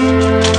Música